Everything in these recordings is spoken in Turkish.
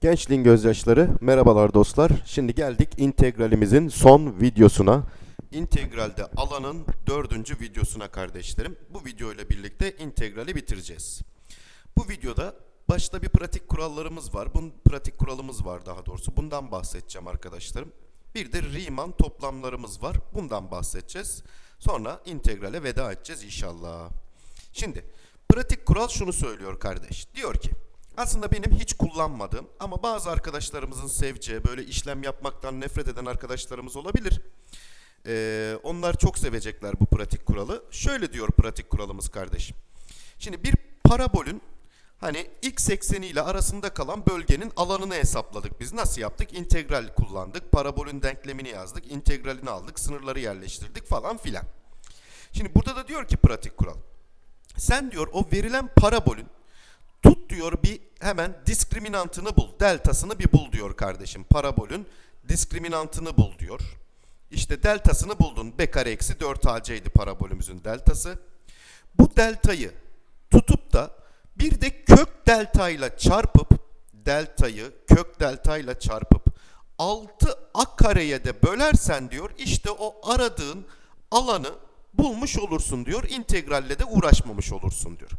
Gençliğin gözyaşları, merhabalar dostlar. Şimdi geldik integralimizin son videosuna. İntegralde alanın dördüncü videosuna kardeşlerim. Bu video ile birlikte integrali bitireceğiz. Bu videoda başta bir pratik kurallarımız var. Bunun pratik kuralımız var daha doğrusu. Bundan bahsedeceğim arkadaşlarım. Bir de Riemann toplamlarımız var. Bundan bahsedeceğiz. Sonra integrale veda edeceğiz inşallah. Şimdi pratik kural şunu söylüyor kardeş. Diyor ki aslında benim hiç kullanmadığım ama bazı arkadaşlarımızın seveceği böyle işlem yapmaktan nefret eden arkadaşlarımız olabilir. Ee, onlar çok sevecekler bu pratik kuralı. Şöyle diyor pratik kuralımız kardeşim. Şimdi bir parabolün hani x ekseni ile arasında kalan bölgenin alanını hesapladık biz. Nasıl yaptık? İntegral kullandık. Parabolün denklemini yazdık. integralini aldık. Sınırları yerleştirdik falan filan. Şimdi burada da diyor ki pratik kural. Sen diyor o verilen parabolün diyor bir hemen diskriminantını bul. Deltasını bir bul diyor kardeşim. Parabolün diskriminantını bul diyor. İşte deltasını buldun. B kare eksi 4AC idi parabolümüzün deltası. Bu deltayı tutup da bir de kök delta ile çarpıp deltayı kök delta ile çarpıp 6 a kareye de bölersen diyor işte o aradığın alanı bulmuş olursun diyor. İntegralle de uğraşmamış olursun diyor.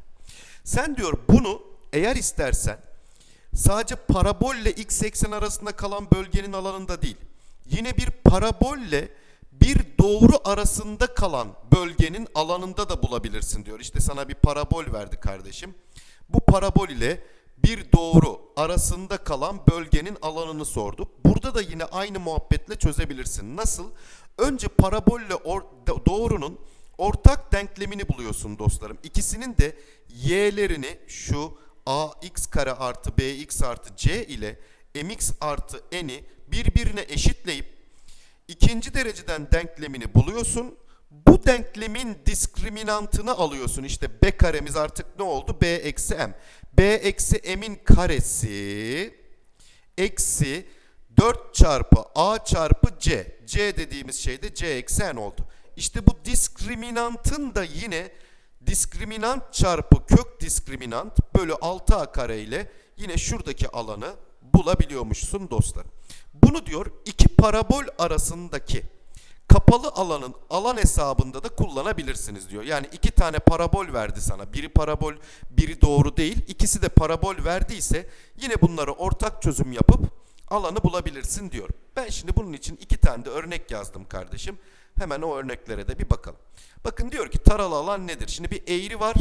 Sen diyor bunu eğer istersen sadece parabolle x eksen arasında kalan bölgenin alanında değil. Yine bir parabolle bir doğru arasında kalan bölgenin alanında da bulabilirsin diyor. İşte sana bir parabol verdi kardeşim. Bu parabol ile bir doğru arasında kalan bölgenin alanını sordu. Burada da yine aynı muhabbetle çözebilirsin. Nasıl? Önce parabolle or doğrunun ortak denklemini buluyorsun dostlarım. İkisinin de y'lerini şu ax kare artı bx artı c ile mx artı n'i birbirine eşitleyip ikinci dereceden denklemini buluyorsun. Bu denklemin diskriminantını alıyorsun. İşte b karemiz artık ne oldu? b eksi m. b eksi m'in karesi eksi 4 çarpı a çarpı c. c dediğimiz şey de c eksi n oldu. İşte bu diskriminantın da yine diskriminant çarpı kök diskriminant bölü 6a kare ile yine şuradaki alanı bulabiliyormuşsun dostlar. Bunu diyor iki parabol arasındaki kapalı alanın alan hesabında da kullanabilirsiniz diyor. Yani iki tane parabol verdi sana. Biri parabol, biri doğru değil. İkisi de parabol verdiyse yine bunları ortak çözüm yapıp alanı bulabilirsin diyor. Ben şimdi bunun için iki tane de örnek yazdım kardeşim. Hemen o örneklere de bir bakalım. Bakın diyor ki taralı alan nedir? Şimdi bir eğri var.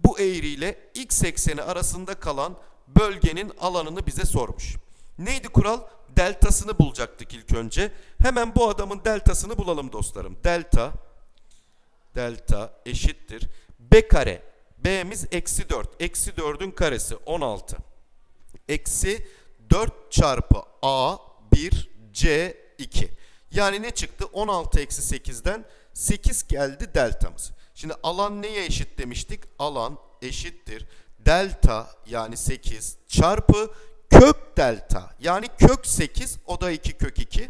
Bu eğri ile x ekseni arasında kalan bölgenin alanını bize sormuş. Neydi kural? Deltasını bulacaktık ilk önce. Hemen bu adamın deltasını bulalım dostlarım. Delta delta eşittir. B kare. B'miz eksi 4. Eksi 4'ün karesi 16. Eksi 4 çarpı A 1 C 2. Yani ne çıktı? 16 eksi 8'den 8 geldi deltamız. Şimdi alan neye eşit demiştik? Alan eşittir. Delta yani 8 çarpı kök delta yani kök 8 o da 2 kök 2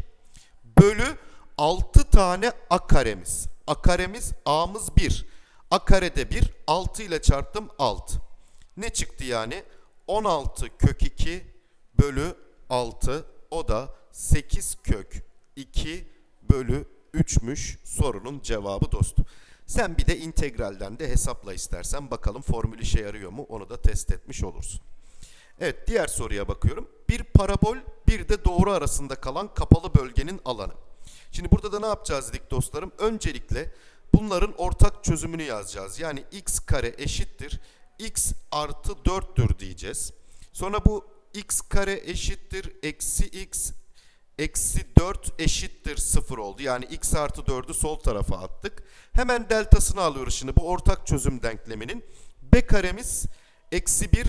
bölü 6 tane a karemiz. A karemiz a'mız 1. A karede 1 6 ile çarptım 6. Ne çıktı yani? 16 kök 2 bölü 6 o da 8 kök 2 bölü 3'müş sorunun cevabı dostum. Sen bir de integralden de hesapla istersen bakalım formül işe yarıyor mu onu da test etmiş olursun. Evet diğer soruya bakıyorum. Bir parabol bir de doğru arasında kalan kapalı bölgenin alanı. Şimdi burada da ne yapacağız dedik dostlarım? Öncelikle bunların ortak çözümünü yazacağız. Yani x kare eşittir x artı 4'tür diyeceğiz. Sonra bu x kare eşittir eksi x eksi 4 eşittir 0 oldu. Yani x artı 4'ü sol tarafa attık. Hemen deltasını alıyoruz şimdi bu ortak çözüm denkleminin. B karemiz eksi 1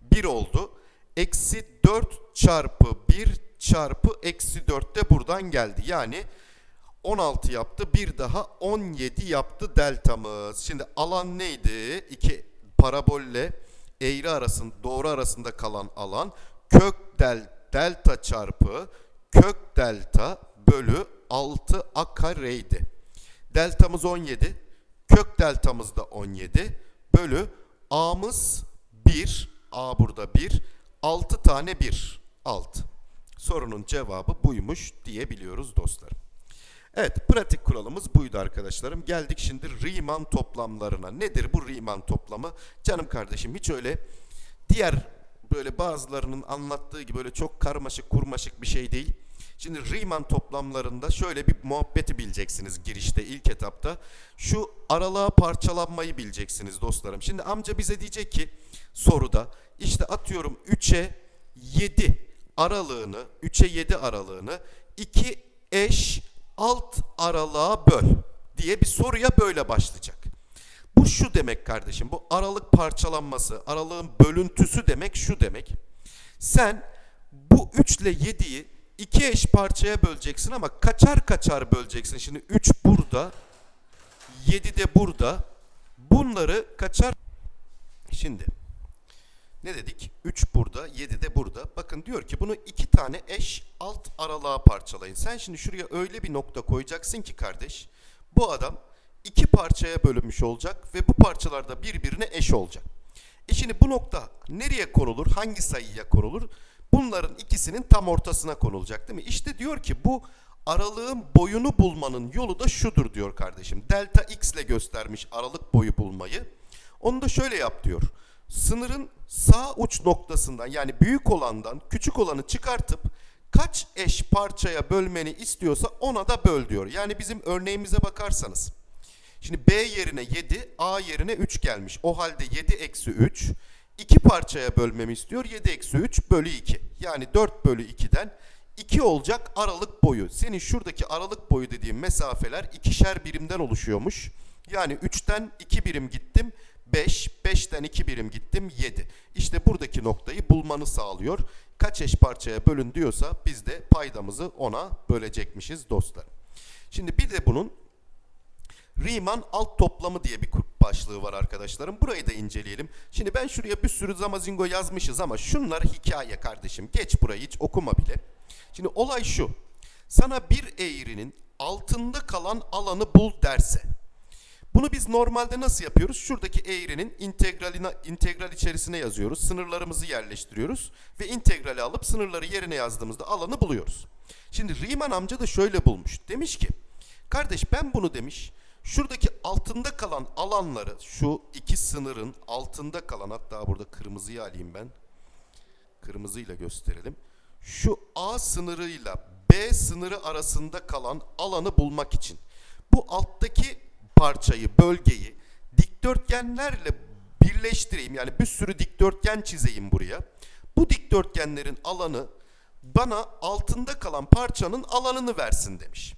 1 oldu. Eksi 4 çarpı 1 çarpı eksi 4 de buradan geldi. Yani 16 yaptı. Bir daha 17 yaptı deltamız. Şimdi alan neydi? İki parabolle eğri arasında doğru arasında kalan alan kök del delta çarpı kök delta bölü 6 a kareydi. Deltamız 17. Kök deltamız da 17. Bölü a'mız 1. A burada 1. 6 tane 1. alt. Sorunun cevabı buymuş diyebiliyoruz dostlar. Evet, pratik kuralımız buydu arkadaşlarım. Geldik şimdi Riemann toplamlarına. Nedir bu Riemann toplamı? Canım kardeşim hiç öyle diğer böyle bazılarının anlattığı gibi böyle çok karmaşık kurmaşık bir şey değil. Şimdi Riemann toplamlarında şöyle bir muhabbeti bileceksiniz girişte ilk etapta. Şu aralığa parçalanmayı bileceksiniz dostlarım. Şimdi amca bize diyecek ki soruda işte atıyorum 3'e 7 aralığını 3'e 7 aralığını 2 eş alt aralığa böl diye bir soruya böyle başlayacak. Bu şu demek kardeşim. Bu aralık parçalanması, aralığın bölüntüsü demek şu demek. Sen bu 3 ile 7'yi iki eş parçaya böleceksin ama kaçar kaçar böleceksin. Şimdi 3 burada, 7 de burada. Bunları kaçar... Şimdi ne dedik? 3 burada, 7 de burada. Bakın diyor ki bunu iki tane eş alt aralığa parçalayın. Sen şimdi şuraya öyle bir nokta koyacaksın ki kardeş, bu adam iki parçaya bölünmüş olacak ve bu parçalar da birbirine eş olacak. E şimdi bu nokta nereye konulur? Hangi sayıya konulur? Bunların ikisinin tam ortasına konulacak değil mi? İşte diyor ki bu aralığın boyunu bulmanın yolu da şudur diyor kardeşim. Delta x ile göstermiş aralık boyu bulmayı. Onu da şöyle yap diyor. Sınırın sağ uç noktasından yani büyük olandan küçük olanı çıkartıp kaç eş parçaya bölmeni istiyorsa ona da böl diyor. Yani bizim örneğimize bakarsanız. Şimdi B yerine 7, A yerine 3 gelmiş. O halde 7 eksi 3. 2 parçaya bölmemi istiyor. 7 eksi 3 bölü 2. Yani 4 bölü 2'den 2 olacak aralık boyu. Senin şuradaki aralık boyu dediğim mesafeler ikişer birimden oluşuyormuş. Yani 3'ten 2 birim gittim. 5, 5'ten 2 birim gittim 7. İşte buradaki noktayı bulmanı sağlıyor. Kaç eş parçaya bölün diyorsa biz de paydamızı ona bölecekmişiz dostlar. Şimdi bir de bunun Riemann alt toplamı diye bir başlığı var arkadaşlarım. Burayı da inceleyelim. Şimdi ben şuraya bir sürü zamazingo yazmışız ama şunlar hikaye kardeşim. Geç burayı hiç okuma bile. Şimdi olay şu. Sana bir eğrinin altında kalan alanı bul derse. Bunu biz normalde nasıl yapıyoruz? Şuradaki eğrinin integraline, integral içerisine yazıyoruz. Sınırlarımızı yerleştiriyoruz. Ve integrali alıp sınırları yerine yazdığımızda alanı buluyoruz. Şimdi Riemann amca da şöyle bulmuş. Demiş ki, kardeş ben bunu demiş, şuradaki altında kalan alanları, şu iki sınırın altında kalan, hatta burada kırmızıyı alayım ben. Kırmızıyla gösterelim. Şu A sınırıyla B sınırı arasında kalan alanı bulmak için. Bu alttaki parçayı, bölgeyi dikdörtgenlerle birleştireyim. Yani bir sürü dikdörtgen çizeyim buraya. Bu dikdörtgenlerin alanı bana altında kalan parçanın alanını versin demiş.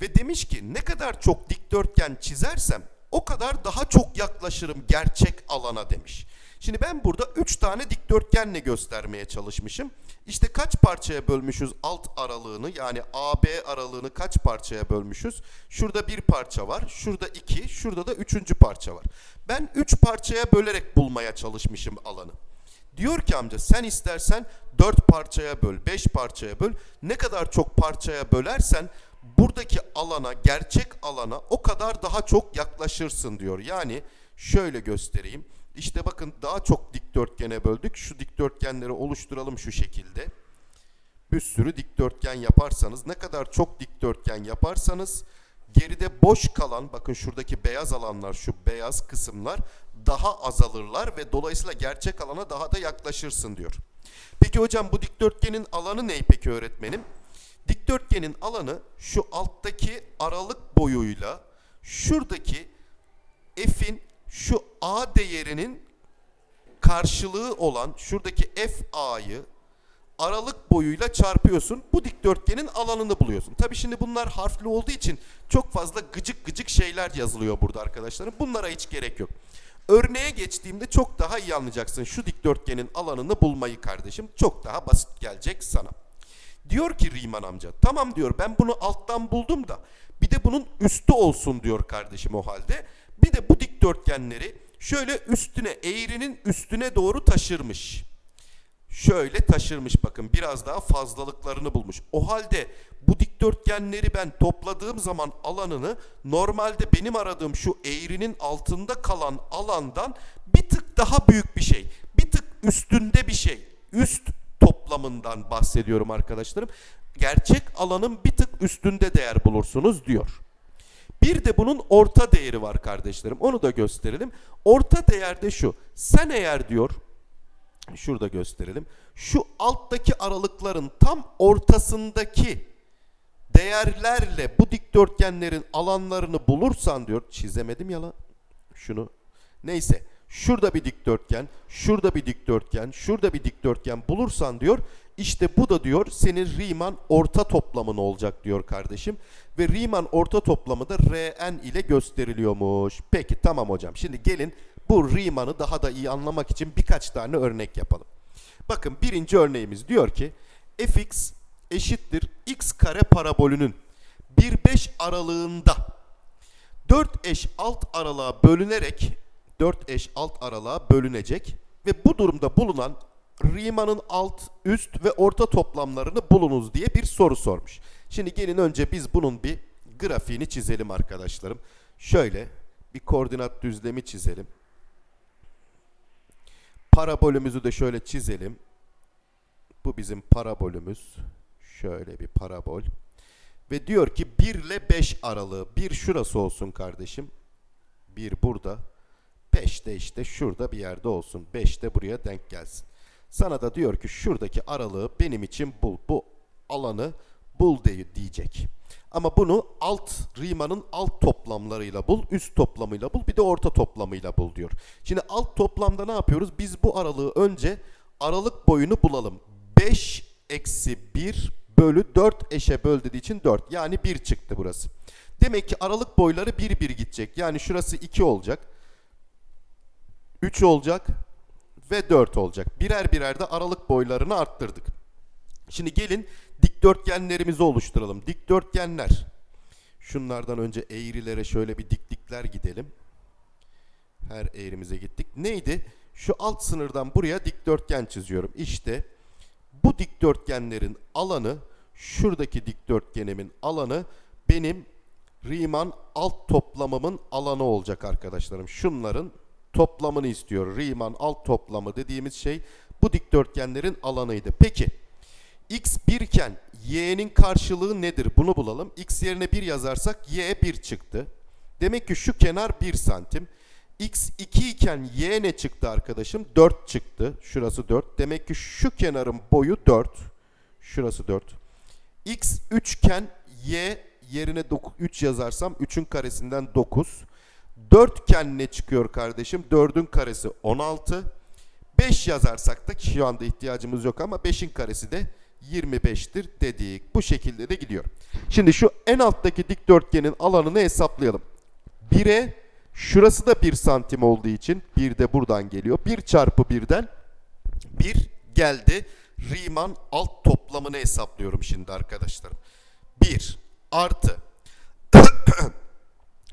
Ve demiş ki ne kadar çok dikdörtgen çizersem o kadar daha çok yaklaşırım gerçek alana demiş. Şimdi ben burada 3 tane dikdörtgenle göstermeye çalışmışım. İşte kaç parçaya bölmüşüz alt aralığını yani AB aralığını kaç parçaya bölmüşüz? Şurada bir parça var, şurada iki, şurada da üçüncü parça var. Ben 3 parçaya bölerek bulmaya çalışmışım alanı. Diyor ki amca sen istersen 4 parçaya böl, 5 parçaya böl. Ne kadar çok parçaya bölersen buradaki alana, gerçek alana o kadar daha çok yaklaşırsın diyor. Yani şöyle göstereyim. İşte bakın daha çok dikdörtgene böldük. Şu dikdörtgenleri oluşturalım şu şekilde. Bir sürü dikdörtgen yaparsanız, ne kadar çok dikdörtgen yaparsanız geride boş kalan, bakın şuradaki beyaz alanlar, şu beyaz kısımlar daha azalırlar ve dolayısıyla gerçek alana daha da yaklaşırsın diyor. Peki hocam bu dikdörtgenin alanı ne peki öğretmenim? Dikdörtgenin alanı şu alttaki aralık boyuyla şuradaki f'in şu a değerinin karşılığı olan şuradaki f a'yı aralık boyuyla çarpıyorsun. Bu dikdörtgenin alanını buluyorsun. Tabi şimdi bunlar harfli olduğu için çok fazla gıcık gıcık şeyler yazılıyor burada arkadaşlarım. Bunlara hiç gerek yok. Örneğe geçtiğimde çok daha iyi anlayacaksın şu dikdörtgenin alanını bulmayı kardeşim. Çok daha basit gelecek sana. Diyor ki Riemann amca tamam diyor ben bunu alttan buldum da bir de bunun üstü olsun diyor kardeşim o halde. Bir de bu dikdörtgenleri şöyle üstüne eğrinin üstüne doğru taşırmış. Şöyle taşırmış bakın biraz daha fazlalıklarını bulmuş. O halde bu dikdörtgenleri ben topladığım zaman alanını normalde benim aradığım şu eğrinin altında kalan alandan bir tık daha büyük bir şey. Bir tık üstünde bir şey. Üst toplamından bahsediyorum arkadaşlarım. Gerçek alanın bir tık üstünde değer bulursunuz diyor. Bir de bunun orta değeri var kardeşlerim. Onu da gösterelim. Orta değerde şu. Sen eğer diyor şurada gösterelim. Şu alttaki aralıkların tam ortasındaki değerlerle bu dikdörtgenlerin alanlarını bulursan diyor. Çizemedim ya lan. Şunu. Neyse. Şurada bir dikdörtgen, şurada bir dikdörtgen, şurada bir dikdörtgen bulursan diyor. İşte bu da diyor senin Riemann orta toplamın olacak diyor kardeşim. Ve Riemann orta toplamı da Rn ile gösteriliyormuş. Peki tamam hocam. Şimdi gelin bu Riemann'ı daha da iyi anlamak için birkaç tane örnek yapalım. Bakın birinci örneğimiz diyor ki fx eşittir x kare parabolünün 1-5 aralığında 4 eş alt aralığa bölünerek 4 eş alt aralığa bölünecek ve bu durumda bulunan Riemann'ın alt, üst ve orta toplamlarını bulunuz diye bir soru sormuş. Şimdi gelin önce biz bunun bir grafiğini çizelim arkadaşlarım. Şöyle bir koordinat düzlemi çizelim. Parabolümüzü de şöyle çizelim. Bu bizim parabolümüz. Şöyle bir parabol. Ve diyor ki 1 ile 5 aralığı. 1 şurası olsun kardeşim. 1 burada. 5 de işte şurada bir yerde olsun. 5 de buraya denk gelsin. Sana da diyor ki şuradaki aralığı benim için bul. Bu alanı bul diye diyecek. Ama bunu alt Riemann'ın alt toplamlarıyla bul, üst toplamıyla bul, bir de orta toplamıyla bul diyor. Şimdi alt toplamda ne yapıyoruz? Biz bu aralığı önce aralık boyunu bulalım. 5 eksi 1 bölü 4 eşe böl dediği için 4. Yani 1 çıktı burası. Demek ki aralık boyları 1 1 gidecek. Yani şurası 2 olacak. 3 olacak ve 4 olacak. Birer birer de aralık boylarını arttırdık. Şimdi gelin dikdörtgenlerimizi oluşturalım. Dikdörtgenler. Şunlardan önce eğrilere şöyle bir diklikler gidelim. Her eğrimize gittik. Neydi? Şu alt sınırdan buraya dikdörtgen çiziyorum. İşte bu dikdörtgenlerin alanı, şuradaki dikdörtgenimin alanı benim Riemann alt toplamımın alanı olacak arkadaşlarım. Şunların toplamını istiyor. Riemann alt toplamı dediğimiz şey bu dikdörtgenlerin alanıydı. Peki x 1 iken y'nin karşılığı nedir? Bunu bulalım. x yerine 1 yazarsak y 1 çıktı. Demek ki şu kenar 1 santim. x 2 iken y ne çıktı arkadaşım? 4 çıktı. Şurası 4. Demek ki şu kenarın boyu 4. Şurası 4. x 3 iken y yerine 3 yazarsam 3'ün karesinden 9. 4 ne çıkıyor kardeşim? 4'ün karesi 16. 5 yazarsak da şu anda ihtiyacımız yok ama 5'in karesi de 25'tir dedik. Bu şekilde de gidiyor. Şimdi şu en alttaki dikdörtgenin alanını hesaplayalım. 1'e şurası da 1 santim olduğu için 1 de buradan geliyor. 1 çarpı 1'den 1 geldi. Riemann alt toplamını hesaplıyorum şimdi arkadaşlarım. 1 artı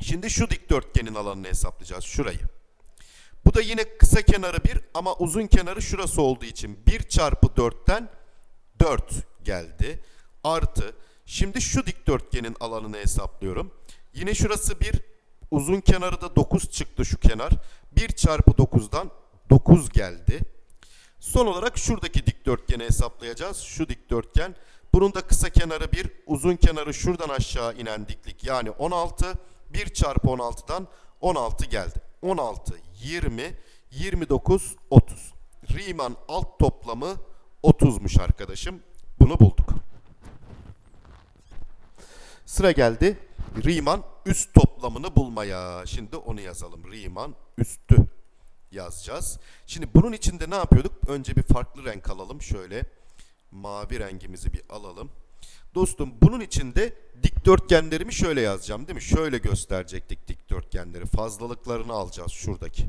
Şimdi şu dikdörtgenin alanını hesaplayacağız. Şurayı. Bu da yine kısa kenarı 1 ama uzun kenarı şurası olduğu için 1 çarpı 4'ten 4 geldi. Artı şimdi şu dikdörtgenin alanını hesaplıyorum. Yine şurası 1 uzun kenarı da 9 çıktı şu kenar. 1 çarpı 9'dan 9 geldi. Son olarak şuradaki dikdörtgeni hesaplayacağız. Şu dikdörtgen. Bunun da kısa kenarı 1, uzun kenarı şuradan aşağı inen diklik yani 16. 1 çarpı 16'dan 16 geldi. 16, 20, 29, 30. Riemann alt toplamı 30'muş arkadaşım. Bunu bulduk. Sıra geldi Riemann üst toplamını bulmaya. Şimdi onu yazalım. Riemann üstü yazacağız. Şimdi bunun içinde ne yapıyorduk? Önce bir farklı renk alalım. Şöyle mavi rengimizi bir alalım. Dostum bunun içinde dikdörtgenlerimi şöyle yazacağım değil mi? Şöyle gösterecektik dikdörtgenleri. Fazlalıklarını alacağız şuradaki.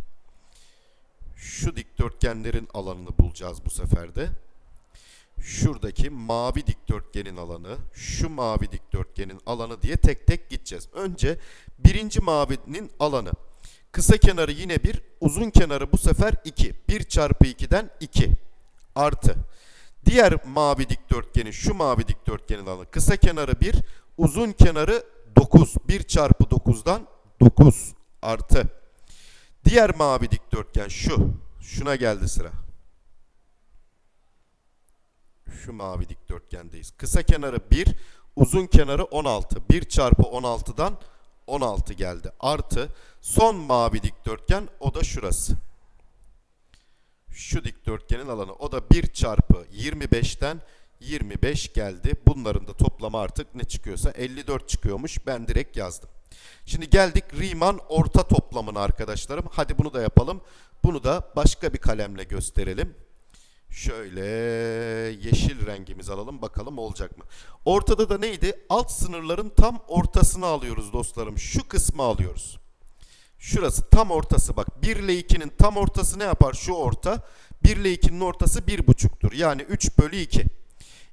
Şu dikdörtgenlerin alanını bulacağız bu sefer de. Şuradaki mavi dikdörtgenin alanı, şu mavi dikdörtgenin alanı diye tek tek gideceğiz. Önce birinci mavinin alanı. Kısa kenarı yine 1, uzun kenarı bu sefer 2. 1 çarpı 2'den 2 artı. Diğer mavi dikdörtgenin şu mavi dikdörtgenin alanı kısa kenarı 1, uzun kenarı 9. 1 çarpı 9'dan 9 artı. Diğer mavi dikdörtgen şu. Şuna geldi sıra. Şu mavi dikdörtgendeyiz. Kısa kenarı 1, uzun kenarı 16. 1 çarpı 16'dan 16 geldi. Artı son mavi dikdörtgen o da şurası. Şu dikdörtgenin alanı o da 1 çarpı 25'ten 25 geldi. Bunların da toplamı artık ne çıkıyorsa 54 çıkıyormuş. Ben direkt yazdım. Şimdi geldik Riemann orta toplamına arkadaşlarım. Hadi bunu da yapalım. Bunu da başka bir kalemle gösterelim. Şöyle yeşil rengimizi alalım bakalım olacak mı? Ortada da neydi? Alt sınırların tam ortasını alıyoruz dostlarım. Şu kısmı alıyoruz. Şurası tam ortası bak 1 ile 2'nin tam ortası ne yapar? Şu orta 1 ile 2'nin ortası 1,5'tur. Yani 3 bölü 2.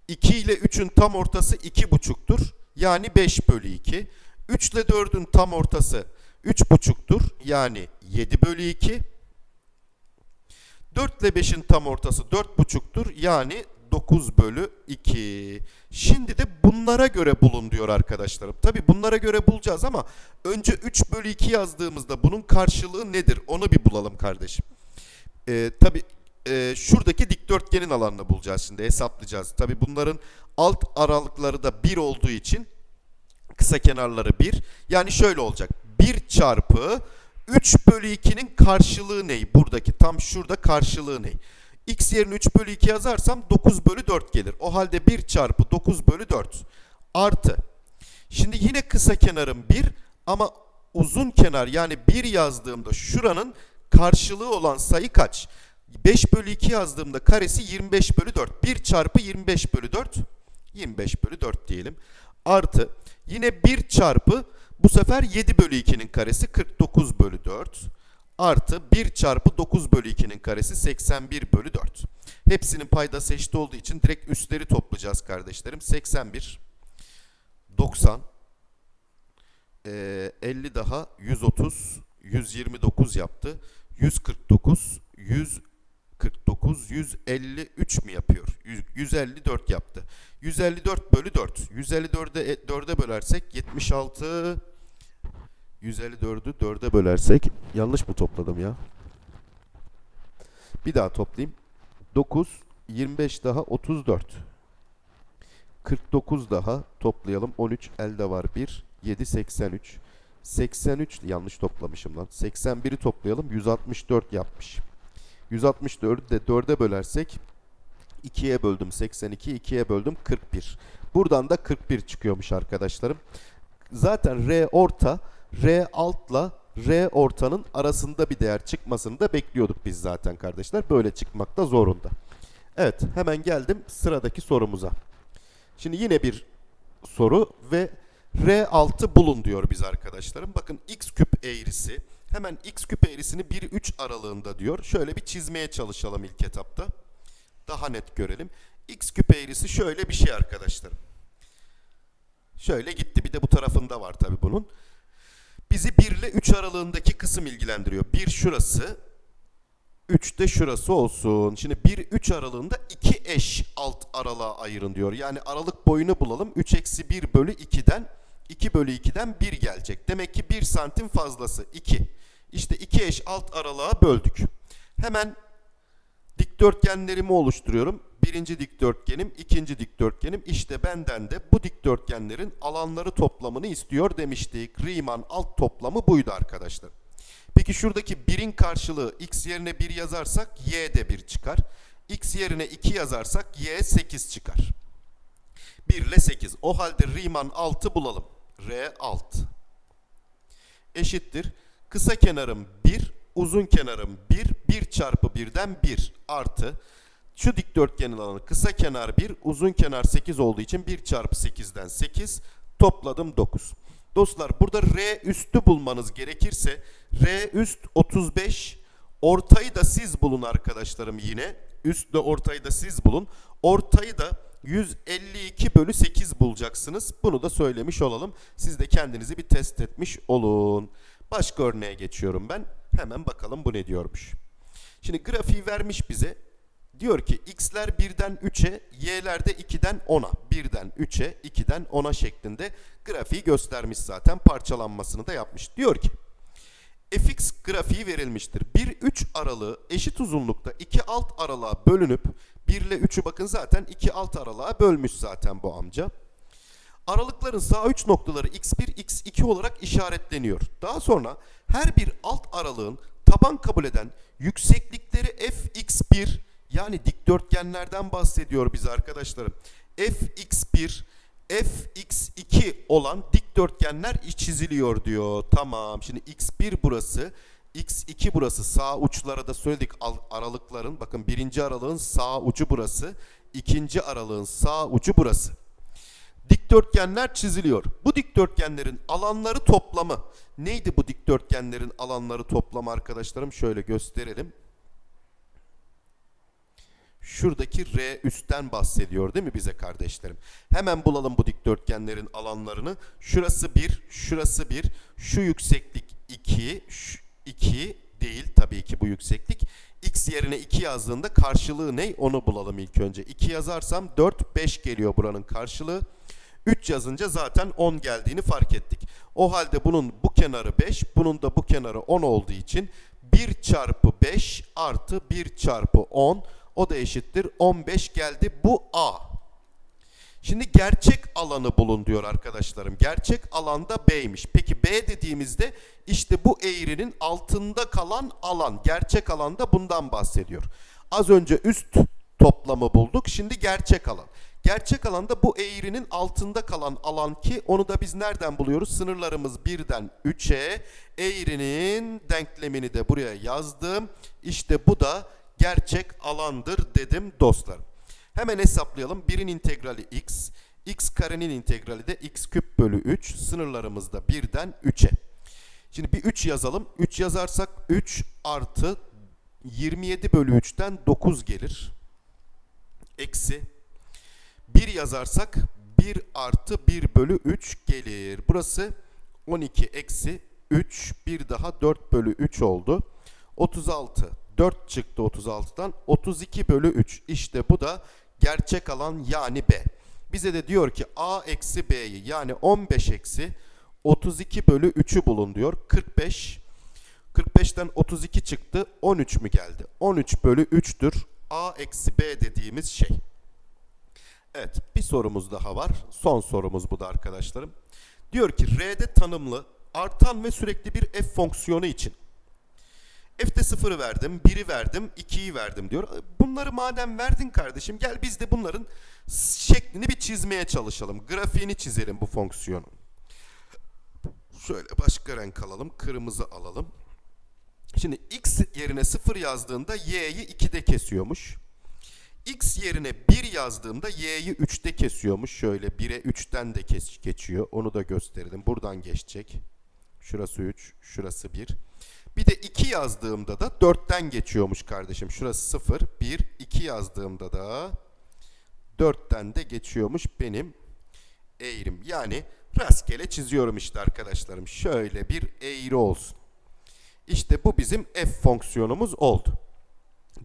2 ile 3'ün tam ortası 2,5'tur. Yani 5 bölü 2. 3 ile 4'ün tam ortası 3,5'tur. Yani 7 bölü 2. 4 ile 5'in tam ortası 4,5'tur. Yani 9 bölü 2. Şimdi de bunlara göre bulun diyor arkadaşlarım. Tabi bunlara göre bulacağız ama önce 3 bölü 2 yazdığımızda bunun karşılığı nedir? Onu bir bulalım kardeşim. Ee, Tabi e, şuradaki dikdörtgenin alanını bulacağız şimdi hesaplayacağız. Tabi bunların alt aralıkları da 1 olduğu için kısa kenarları 1. Yani şöyle olacak. 1 çarpı 3 bölü 2'nin karşılığı ne? Buradaki tam şurada karşılığı ne? X yerine 3 bölü 2 yazarsam 9 bölü 4 gelir. O halde 1 çarpı 9 bölü 4 artı. Şimdi yine kısa kenarım 1 ama uzun kenar yani 1 yazdığımda şuranın karşılığı olan sayı kaç? 5 bölü 2 yazdığımda karesi 25 bölü 4. 1 çarpı 25 bölü 4. 25 bölü 4 diyelim. Artı yine 1 çarpı bu sefer 7 bölü 2'nin karesi 49 bölü 4 artı 1 çarpı 9 bölü 2'nin karesi 81 bölü 4. Hepsinin paydası eşit olduğu için direkt üstleri toplayacağız kardeşlerim. 81, 90, e, 50 daha 130, 129 yaptı. 149, 149, 153 mi yapıyor? 100, 154 yaptı. 154 bölü 4. 154'e 4'e bölersek 76 154'ü 4'e bölersek yanlış mı topladım ya? Bir daha toplayayım. 9 25 daha 34. 49 daha toplayalım. 13 elde var 1 7 83. 83 yanlış toplamışım lan. 81'i toplayalım. 164 yapmış. 164'ü de 4'e bölersek 2'ye böldüm 82, 2'ye böldüm 41. Buradan da 41 çıkıyormuş arkadaşlarım. Zaten R orta, R altla R ortanın arasında bir değer çıkmasını da bekliyorduk biz zaten kardeşler. Böyle çıkmakta zorunda. Evet hemen geldim sıradaki sorumuza. Şimdi yine bir soru ve R6 bulun diyor biz arkadaşlarım. Bakın x küp eğrisi hemen x küp eğrisini 1-3 aralığında diyor. Şöyle bir çizmeye çalışalım ilk etapta. Daha net görelim. X küp eğrisi şöyle bir şey arkadaşlarım. Şöyle gitti. Bir de bu tarafında var tabi bunun. Bizi 1 ile 3 aralığındaki kısım ilgilendiriyor. 1 şurası. 3 de şurası olsun. Şimdi 1-3 aralığında 2 eş alt aralığa ayırın diyor. Yani aralık boyunu bulalım. 3 eksi 1 bölü 2'den 2 bölü 2'den 1 gelecek. Demek ki 1 santim fazlası 2. İşte 2 eş alt aralığa böldük. Hemen dikdörtgenlerimi oluşturuyorum. Birinci dikdörtgenim, ikinci dikdörtgenim. İşte benden de bu dikdörtgenlerin alanları toplamını istiyor demiştik. Riemann alt toplamı buydu arkadaşlar. Peki şuradaki 1'in karşılığı x yerine 1 yazarsak y de 1 çıkar. x yerine 2 yazarsak y 8 çıkar. 1 ile 8. O halde Riemann 6 bulalım. R 6 eşittir. Kısa kenarım 1, uzun kenarım 1, 1 çarpı 1'den 1 artı şu dikdörtgenin alanı kısa kenar 1, uzun kenar 8 olduğu için 1 çarpı 8'den 8 topladım 9. Dostlar burada R üstü bulmanız gerekirse R üst 35 ortayı da siz bulun arkadaşlarım yine. Üstle ortayı da siz bulun. Ortayı da 152 bölü 8 bulacaksınız. Bunu da söylemiş olalım. Siz de kendinizi bir test etmiş olun. Başka örneğe geçiyorum ben. Hemen bakalım bu ne diyormuş. Şimdi grafiği vermiş bize. Diyor ki x'ler 1'den 3'e, y'ler de 2'den 10'a. 1'den 3'e, 2'den 10'a şeklinde grafiği göstermiş zaten. Parçalanmasını da yapmış. Diyor ki fx grafiği verilmiştir. 1-3 aralığı eşit uzunlukta iki alt aralığa bölünüp 1 ile 3'ü bakın zaten iki alt aralığa bölmüş zaten bu amca. Aralıkların sağ uç noktaları x1, x2 olarak işaretleniyor. Daha sonra her bir alt aralığın taban kabul eden yükseklikleri fx1 yani dikdörtgenlerden bahsediyor bize arkadaşlarım. fx1, fx2 olan dikdörtgenler çiziliyor diyor. Tamam şimdi x1 burası, x2 burası sağ uçlara da söyledik al- aralıkların. Bakın birinci aralığın sağ ucu burası, ikinci aralığın sağ ucu burası dikdörtgenler çiziliyor. Bu dikdörtgenlerin alanları toplamı. Neydi bu dikdörtgenlerin alanları toplamı arkadaşlarım? Şöyle gösterelim. Şuradaki R üstten bahsediyor değil mi bize kardeşlerim? Hemen bulalım bu dikdörtgenlerin alanlarını. Şurası 1, şurası 1, şu yükseklik 2, 2 değil tabii ki bu yükseklik. X yerine 2 yazdığında karşılığı ne? Onu bulalım ilk önce. 2 yazarsam 4, 5 geliyor buranın karşılığı. 3 yazınca zaten 10 geldiğini fark ettik. O halde bunun bu kenarı 5, bunun da bu kenarı 10 olduğu için 1 çarpı 5 artı 1 çarpı 10 o da eşittir 15 geldi. Bu A. Şimdi gerçek alanı bulun diyor arkadaşlarım. Gerçek alanda B'ymiş. Peki B dediğimizde işte bu eğrinin altında kalan alan. Gerçek alanda bundan bahsediyor. Az önce üst toplamı bulduk. Şimdi gerçek alan. Gerçek alanda bu eğrinin altında kalan alan ki onu da biz nereden buluyoruz? Sınırlarımız 1'den 3'e. Eğrinin denklemini de buraya yazdım. İşte bu da gerçek alandır dedim dostlarım. Hemen hesaplayalım. 1'in integrali x, x karenin integrali de x küp bölü 3. Sınırlarımız da 1'den 3'e. Şimdi bir 3 yazalım. 3 yazarsak 3 artı 27 bölü 3'ten 9 gelir. Eksi 1 yazarsak 1 artı 1 bölü 3 gelir. Burası 12 eksi 3 bir daha 4 bölü 3 oldu. 36 4 çıktı 36'dan 32 bölü 3 işte bu da gerçek alan yani B. Bize de diyor ki A eksi B'yi yani 15 eksi 32 bölü 3'ü bulun diyor. 45 45'ten 32 çıktı 13 mü geldi? 13 bölü 3'tür A eksi B dediğimiz şey. Evet bir sorumuz daha var. Son sorumuz bu da arkadaşlarım. Diyor ki R'de tanımlı artan ve sürekli bir f fonksiyonu için F'de 0'ı verdim, 1'i verdim, 2'yi verdim diyor. Bunları madem verdin kardeşim gel biz de bunların şeklini bir çizmeye çalışalım. Grafiğini çizelim bu fonksiyonun. Şöyle başka renk alalım. Kırmızı alalım. Şimdi x yerine 0 yazdığında y'yi 2'de kesiyormuş. x yerine 1 yazdığımda y'yi 3'te kesiyormuş. Şöyle 1'e 3'ten de kes geçiyor. Onu da gösterelim. Buradan geçecek. Şurası 3, şurası 1. Bir de 2 yazdığımda da 4'ten geçiyormuş kardeşim. Şurası 0, 1, 2 yazdığımda da 4'ten de geçiyormuş benim eğrim. Yani rastgele çiziyorum işte arkadaşlarım. Şöyle bir eğri olsun. İşte bu bizim f fonksiyonumuz oldu.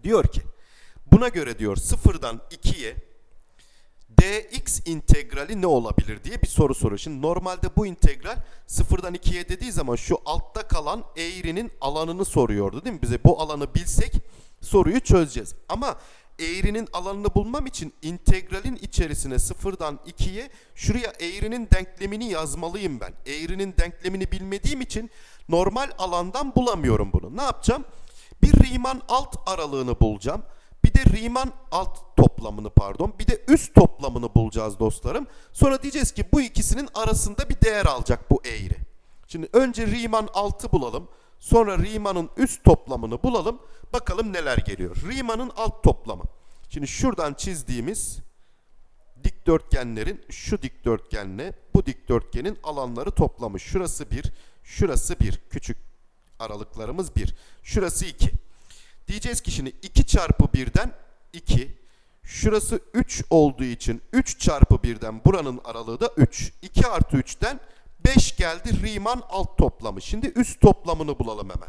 Diyor ki buna göre diyor 0'dan 2'ye dx integrali ne olabilir diye bir soru soruyor. Şimdi normalde bu integral 0'dan 2'ye dediği zaman şu altta kalan eğrinin alanını soruyordu değil mi? Bize bu alanı bilsek soruyu çözeceğiz. Ama eğrinin alanını bulmam için integralin içerisine 0'dan 2'ye şuraya eğrinin denklemini yazmalıyım ben. Eğrinin denklemini bilmediğim için normal alandan bulamıyorum bunu. Ne yapacağım? Bir Riemann alt aralığını bulacağım. De Riemann alt toplamını pardon. Bir de üst toplamını bulacağız dostlarım. Sonra diyeceğiz ki bu ikisinin arasında bir değer alacak bu eğri. Şimdi önce Riemann altı bulalım. Sonra Riemann'ın üst toplamını bulalım. Bakalım neler geliyor. Riemann'ın alt toplamı. Şimdi şuradan çizdiğimiz dikdörtgenlerin şu dikdörtgenle bu dikdörtgenin alanları toplamış. Şurası 1, şurası 1. Küçük aralıklarımız 1. Şurası 2. Diyeceğiz ki şimdi 2 çarpı 1'den 2. Şurası 3 olduğu için 3 çarpı 1'den buranın aralığı da 3. 2 artı 3'ten 5 geldi Riemann alt toplamı. Şimdi üst toplamını bulalım hemen.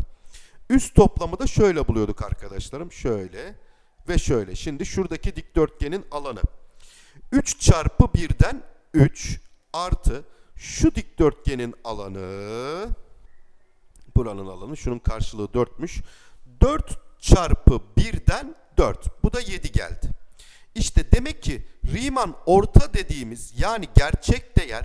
Üst toplamı da şöyle buluyorduk arkadaşlarım. Şöyle ve şöyle. Şimdi şuradaki dikdörtgenin alanı. 3 çarpı 1'den 3 artı şu dikdörtgenin alanı Buranın alanı şunun karşılığı 4'müş. 4 çarpı 1'den 4. Bu da 7 geldi. İşte demek ki Riemann orta dediğimiz yani gerçek değer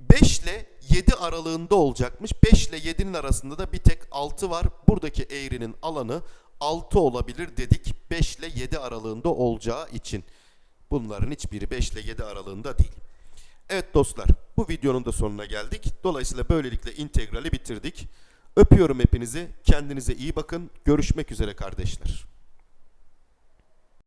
5 ile 7 aralığında olacakmış. 5 ile 7'nin arasında da bir tek 6 var. Buradaki eğrinin alanı 6 olabilir dedik. 5 ile 7 aralığında olacağı için. Bunların hiçbiri 5 ile 7 aralığında değil. Evet dostlar bu videonun da sonuna geldik. Dolayısıyla böylelikle integrali bitirdik. Öpüyorum hepinizi. Kendinize iyi bakın. Görüşmek üzere kardeşler.